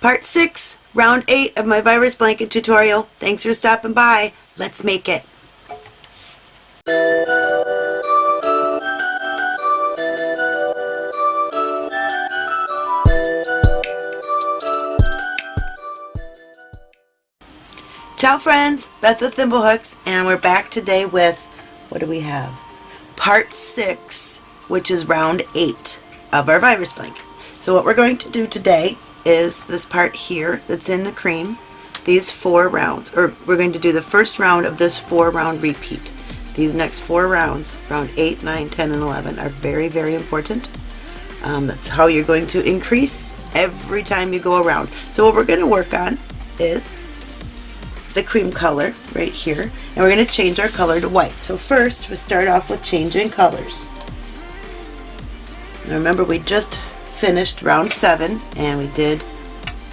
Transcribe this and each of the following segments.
Part 6, round 8 of my virus blanket tutorial. Thanks for stopping by. Let's make it. Ciao friends, Beth of Thimblehooks, and we're back today with, what do we have? Part 6, which is round 8 of our virus blanket. So what we're going to do today is this part here that's in the cream, these four rounds, or we're going to do the first round of this four round repeat. These next four rounds, round 8, 9, 10, and 11, are very, very important. Um, that's how you're going to increase every time you go around. So what we're going to work on is the cream color right here and we're going to change our color to white. So first we start off with changing colors. Now remember we just finished round 7 and we did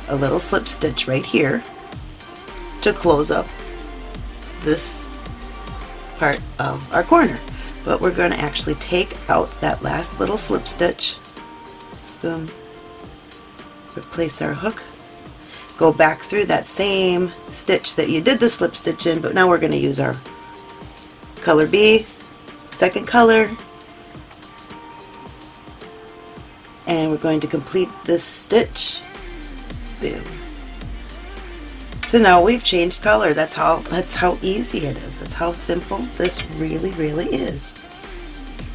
a little slip stitch right here to close up this part of our corner. But we're going to actually take out that last little slip stitch, boom, replace our hook go back through that same stitch that you did the slip stitch in, but now we're going to use our color B, second color, and we're going to complete this stitch. Boom. So now we've changed color. That's how that's how easy it is. That's how simple this really, really is.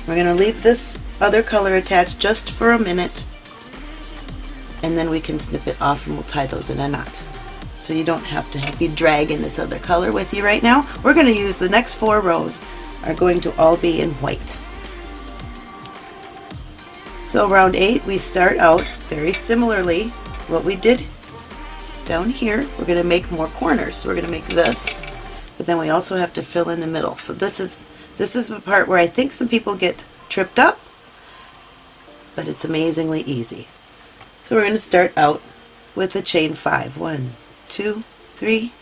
We're going to leave this other color attached just for a minute and then we can snip it off and we'll tie those in a knot. So you don't have to be dragging this other color with you right now. We're going to use the next four rows are going to all be in white. So round 8 we start out very similarly what we did down here. We're going to make more corners. So we're going to make this but then we also have to fill in the middle. So this is this is the part where I think some people get tripped up but it's amazingly easy. So we're going to start out with a chain five. One, two, three,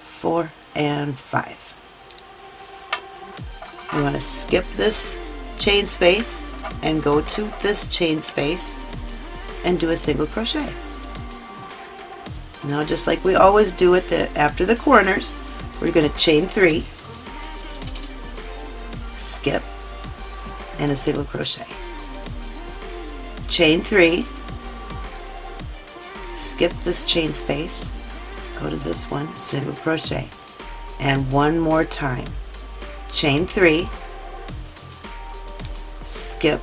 four, and five. You want to skip this chain space and go to this chain space and do a single crochet. Now just like we always do at the after the corners, we're going to chain three, skip, and a single crochet. Chain three, skip this chain space, go to this one, single crochet, and one more time. Chain three, skip,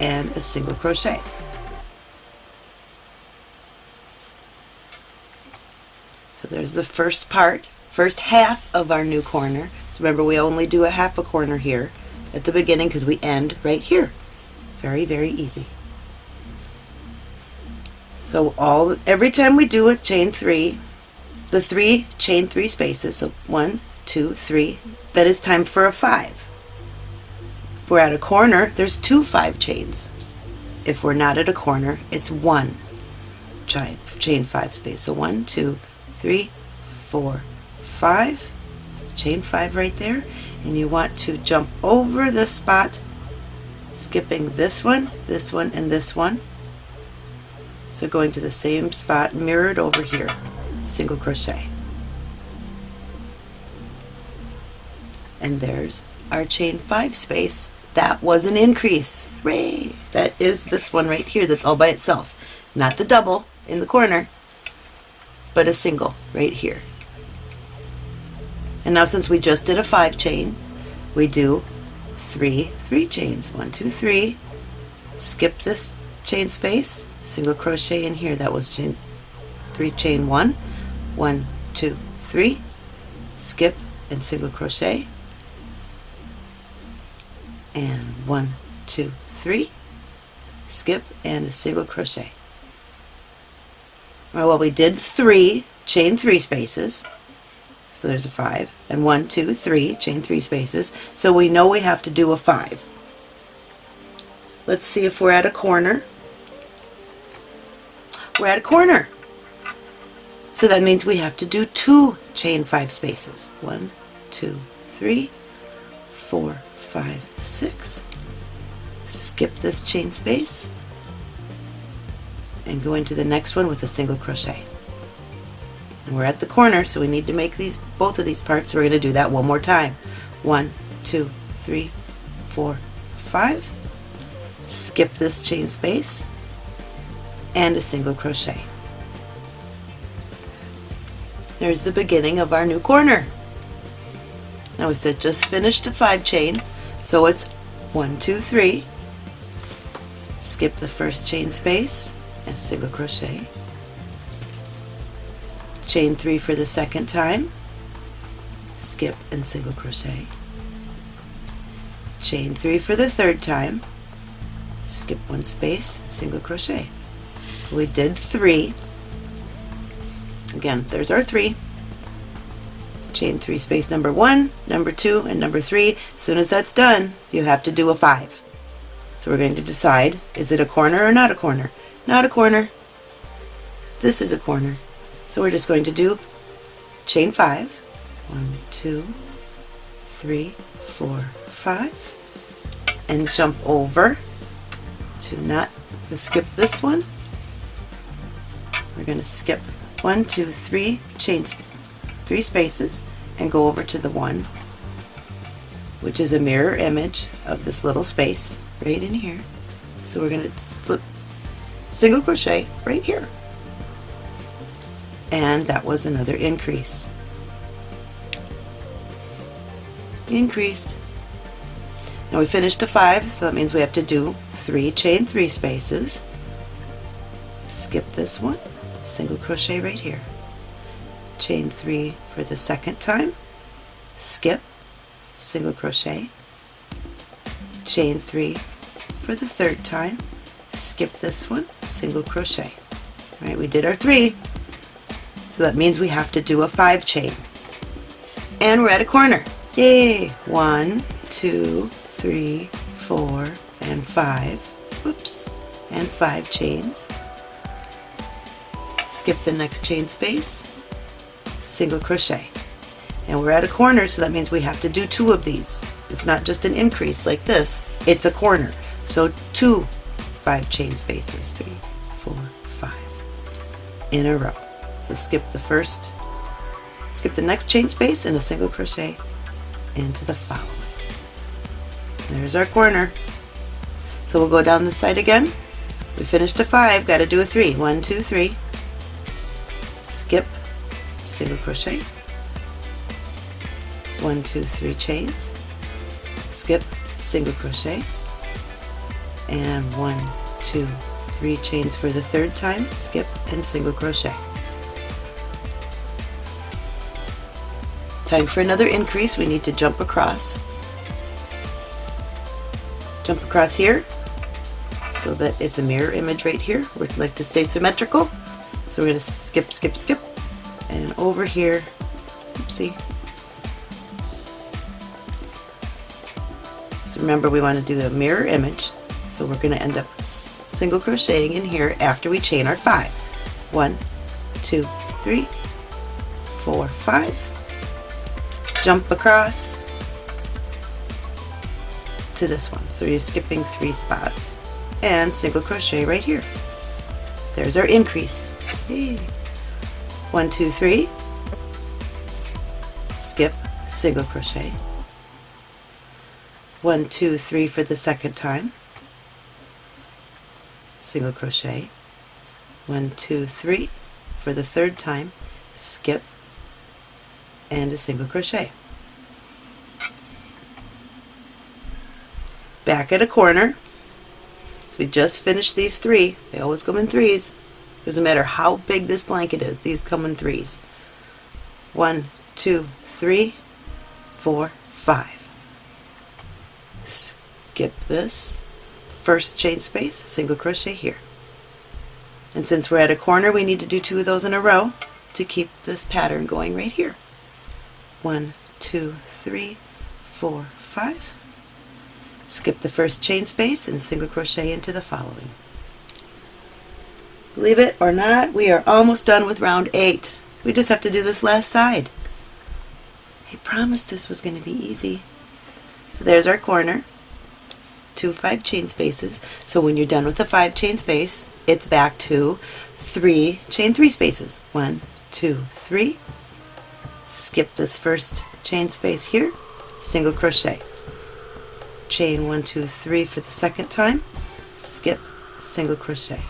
and a single crochet. So there's the first part, first half of our new corner. So remember we only do a half a corner here at the beginning because we end right here. Very, very easy. So all every time we do a chain three, the three chain three spaces, so one, two, three, then it's time for a five. We're at a corner, there's two five chains. If we're not at a corner, it's one chain, chain five space. So one, two, three, four, five, chain five right there, and you want to jump over this spot, skipping this one, this one, and this one, so going to the same spot mirrored over here, single crochet. And there's our chain 5 space. That was an increase. Hooray! That is this one right here that's all by itself. Not the double in the corner, but a single right here. And now since we just did a 5 chain, we do three 3 chains. One, two, three. Skip this chain space, single crochet in here. That was chain, three chain one, one, two, three, skip and single crochet, and one, two, three, skip and a single crochet. Well, we did three, chain three spaces, so there's a five, and one, two, three, chain three spaces, so we know we have to do a five. Let's see if we're at a corner. We're at a corner. So that means we have to do two chain five spaces. One, two, three, four, five, six. Skip this chain space and go into the next one with a single crochet. And we're at the corner, so we need to make these both of these parts. So we're going to do that one more time. One, two, three, four, five. Skip this chain space and a single crochet. There's the beginning of our new corner. Now we said just finished a five chain, so it's one, two, three. Skip the first chain space and single crochet. Chain three for the second time, skip and single crochet. Chain three for the third time, skip one space, single crochet. We did three. Again, there's our three. Chain three space number one, number two, and number three. As soon as that's done, you have to do a five. So we're going to decide, is it a corner or not a corner? Not a corner. This is a corner. So we're just going to do chain five. One, two, three, four, five. And jump over to not skip this one. We're going to skip one, two, three chains, three spaces, and go over to the one, which is a mirror image of this little space right in here. So we're going to slip single crochet right here. And that was another increase. Increased. Now we finished a five, so that means we have to do three chain three spaces. Skip this one, single crochet right here. Chain three for the second time, skip, single crochet, chain three for the third time, skip this one, single crochet. All right, we did our three, so that means we have to do a five chain. And we're at a corner. Yay! One, two, three, four, and five. Whoops. And five chains. Skip the next chain space, single crochet. And we're at a corner, so that means we have to do two of these. It's not just an increase like this, it's a corner. So two five chain spaces, three, four, five, in a row. So skip the first, skip the next chain space and a single crochet into the following. There's our corner. So we'll go down the side again. We finished a five, got to do a three. One, two, three. Skip, single crochet. One, two, three chains. Skip, single crochet. And one, two, three chains for the third time. Skip and single crochet. Time for another increase. We need to jump across. Jump across here so that it's a mirror image right here. We'd like to stay symmetrical. So we're going to skip, skip, skip, and over here, oopsie. So remember we want to do the mirror image. So we're going to end up single crocheting in here after we chain our five. One, two, three, four, five, jump across to this one. So you're skipping three spots and single crochet right here. There's our increase. Yay. One, two, three, skip, single crochet. One, two, three for the second time, single crochet. One, two, three for the third time, skip, and a single crochet. Back at a corner. So we just finished these three. They always come in threes. Doesn't matter how big this blanket is, these come in threes. One, two, three, four, five. Skip this. First chain space, single crochet here. And since we're at a corner, we need to do two of those in a row to keep this pattern going right here one, two, three, four, five. Skip the first chain space and single crochet into the following. Believe it or not, we are almost done with round eight. We just have to do this last side. I promised this was going to be easy. So there's our corner. two five chain spaces. So when you're done with the five chain space, it's back to three chain three spaces. One, two, three. Skip this first chain space here, single crochet. Chain one, two, three for the second time, skip, single crochet.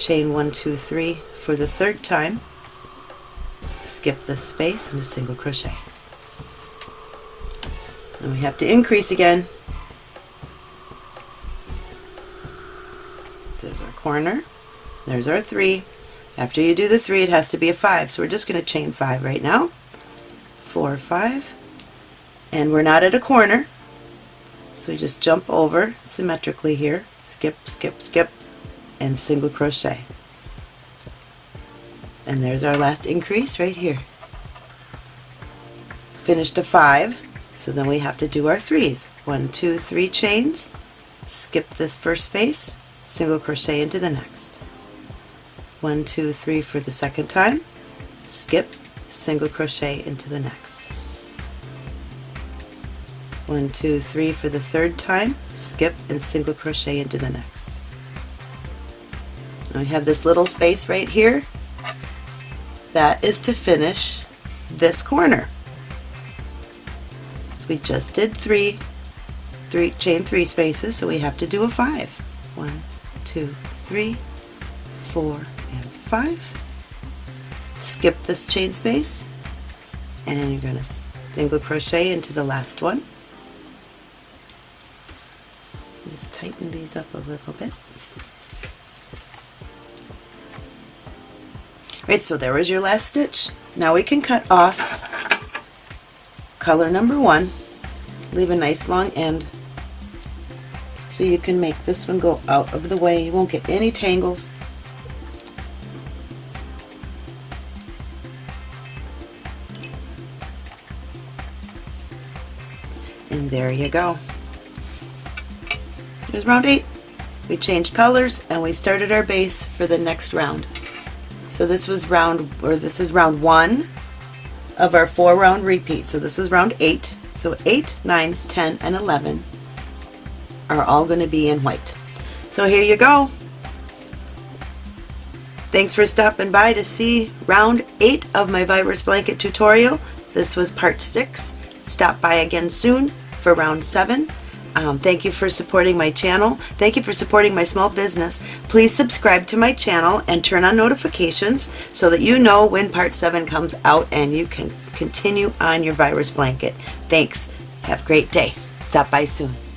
Chain one, two, three for the third time, skip this space and a single crochet. And we have to increase again. There's our corner. There's our three. After you do the three, it has to be a five. So we're just going to chain five right now. Four, five. And we're not at a corner. So we just jump over symmetrically here. Skip, skip, skip, and single crochet. And there's our last increase right here. Finished a five, so then we have to do our threes. One, two, three chains, skip this first space, single crochet into the next. One, two, three for the second time, skip, single crochet into the next. One, two, three for the third time, skip and single crochet into the next. We have this little space right here that is to finish this corner. So we just did three, three chain three spaces, so we have to do a five. One, two, three, four, and five. Skip this chain space, and you're going to single crochet into the last one. Just tighten these up a little bit. Right, so there was your last stitch. Now we can cut off color number one, leave a nice long end so you can make this one go out of the way. You won't get any tangles. And there you go. Here's round eight. We changed colors and we started our base for the next round. So this was round, or this is round one of our four round repeat. So this was round eight. So 8, 9, 10, and 11 are all going to be in white. So here you go. Thanks for stopping by to see round 8 of my Virus Blanket tutorial. This was part 6. Stop by again soon for round 7. Um, thank you for supporting my channel. Thank you for supporting my small business. Please subscribe to my channel and turn on notifications so that you know when part 7 comes out and you can continue on your virus blanket. Thanks. Have a great day. Stop by soon.